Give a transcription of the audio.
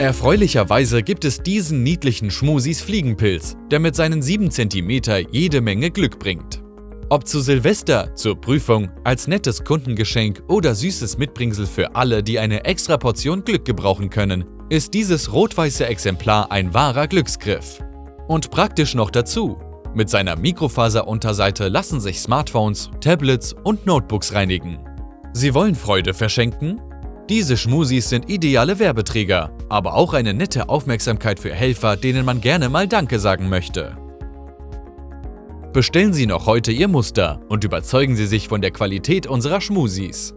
Erfreulicherweise gibt es diesen niedlichen Schmusis Fliegenpilz, der mit seinen 7 cm jede Menge Glück bringt. Ob zu Silvester, zur Prüfung, als nettes Kundengeschenk oder süßes Mitbringsel für alle, die eine extra Portion Glück gebrauchen können, ist dieses rot-weiße Exemplar ein wahrer Glücksgriff. Und praktisch noch dazu. Mit seiner Mikrofaserunterseite lassen sich Smartphones, Tablets und Notebooks reinigen. Sie wollen Freude verschenken? Diese Schmusis sind ideale Werbeträger, aber auch eine nette Aufmerksamkeit für Helfer, denen man gerne mal Danke sagen möchte. Bestellen Sie noch heute Ihr Muster und überzeugen Sie sich von der Qualität unserer Schmusis.